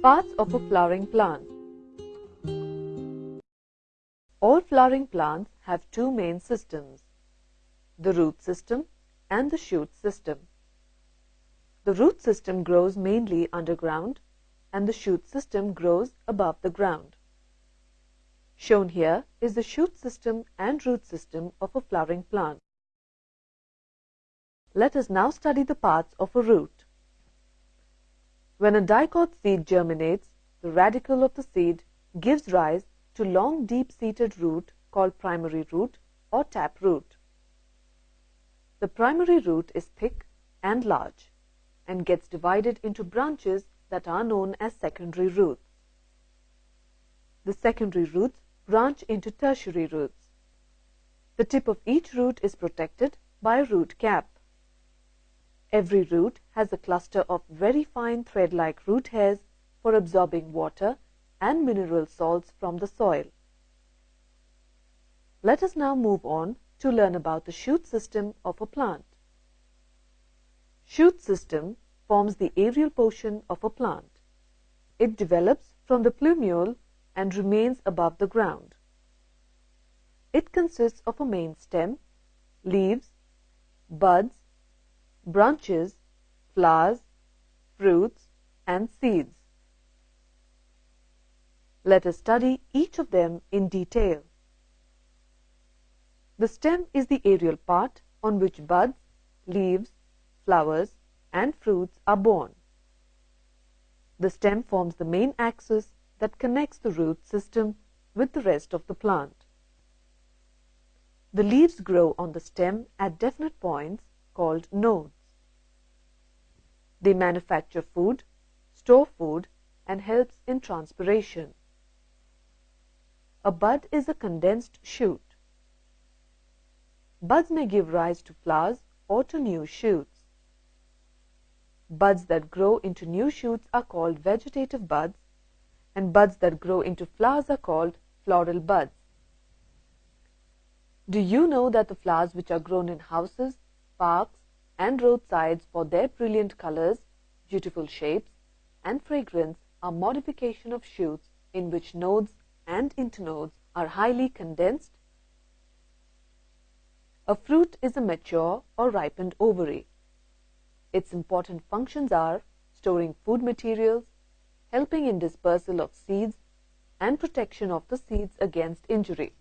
Parts of a flowering plant All flowering plants have two main systems, the root system and the shoot system. The root system grows mainly underground and the shoot system grows above the ground. Shown here is the shoot system and root system of a flowering plant. Let us now study the parts of a root. When a dicot seed germinates, the radicle of the seed gives rise to long deep-seated root called primary root or tap root. The primary root is thick and large and gets divided into branches that are known as secondary roots. The secondary roots branch into tertiary roots. The tip of each root is protected by a root cap. Every root has a cluster of very fine thread-like root hairs for absorbing water and mineral salts from the soil. Let us now move on to learn about the shoot system of a plant. Shoot system forms the aerial portion of a plant. It develops from the plumule and remains above the ground. It consists of a main stem, leaves, buds, branches, flowers, fruits, and seeds. Let us study each of them in detail. The stem is the aerial part on which buds, leaves, flowers, and fruits are born. The stem forms the main axis that connects the root system with the rest of the plant. The leaves grow on the stem at definite points called nodes. They manufacture food, store food, and helps in transpiration. A bud is a condensed shoot. Buds may give rise to flowers or to new shoots. Buds that grow into new shoots are called vegetative buds and buds that grow into flowers are called floral buds. Do you know that the flowers which are grown in houses, parks, and roadsides for their brilliant colors, beautiful shapes, and fragrance are modification of shoots in which nodes and internodes are highly condensed? A fruit is a mature or ripened ovary. Its important functions are storing food materials, helping in dispersal of seeds, and protection of the seeds against injury.